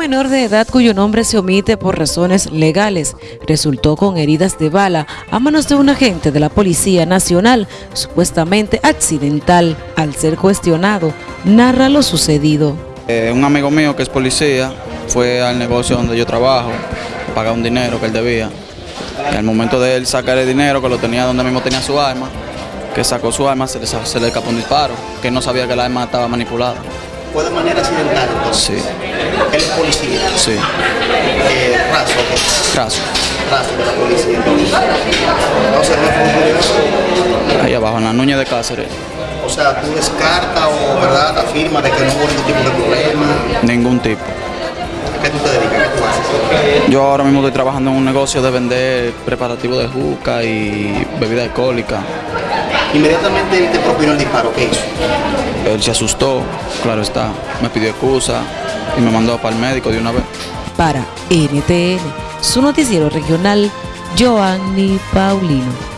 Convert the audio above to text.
menor de edad cuyo nombre se omite por razones legales resultó con heridas de bala a manos de un agente de la Policía Nacional, supuestamente accidental. Al ser cuestionado, narra lo sucedido. Eh, un amigo mío que es policía fue al negocio donde yo trabajo, pagar un dinero que él debía. Y al momento de él sacar el dinero, que lo tenía donde mismo tenía su arma, que sacó su arma, se le, se le escapó un disparo, que no sabía que la arma estaba manipulada. ¿Fue de manera accidental? Sí, Él es policía. sí, Eh, raso, caso. raso de la policía entonces. No Ahí abajo, en la Nuña de Cáceres, O sea, tú descartas o verdad afirmas de que no hubo ningún tipo de problema. ningún tipo. ¿A qué tú te dedicas? ¿Qué tú haces? Yo ahora mismo estoy trabajando en un negocio de vender preparativos de juca y bebida alcohólica. Inmediatamente él te propinó el disparo, ¿qué hizo? Él se asustó, claro está, me pidió excusa y me mandó para el médico de una vez. Para NTN, su noticiero regional, Joanny Paulino.